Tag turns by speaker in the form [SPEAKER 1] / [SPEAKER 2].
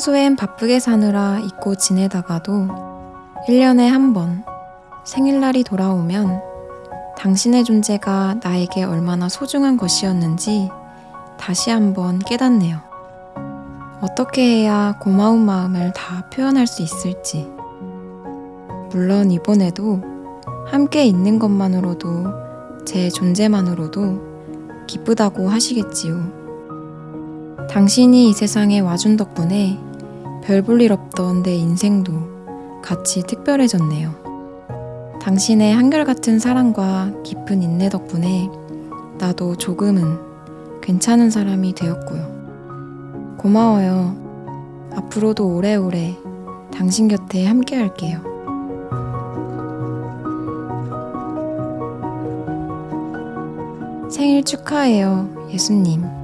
[SPEAKER 1] 평소엔 바쁘게 사느라 잊고 지내다가도 1년에 한 번 생일날이 돌아오면 당신의 존재가 나에게 얼마나 소중한 것이었는지 다시 한번 깨닫네요. 어떻게 해야 고마운 마음을 다 표현할 수 있을지. 물론 이번에도 함께 있는 것만으로도 제 존재만으로도 기쁘다고 하시겠지요. 당신이 이 세상에 와준 덕분에 별 볼 일 없던 내 인생도 같이 특별해졌네요. 당신의 한결같은 사랑과 깊은 인내 덕분에 나도 조금은 괜찮은 사람이 되었고요. 고마워요. 앞으로도 오래오래 당신 곁에 함께 할게요. 생일 축하해요, 예수님.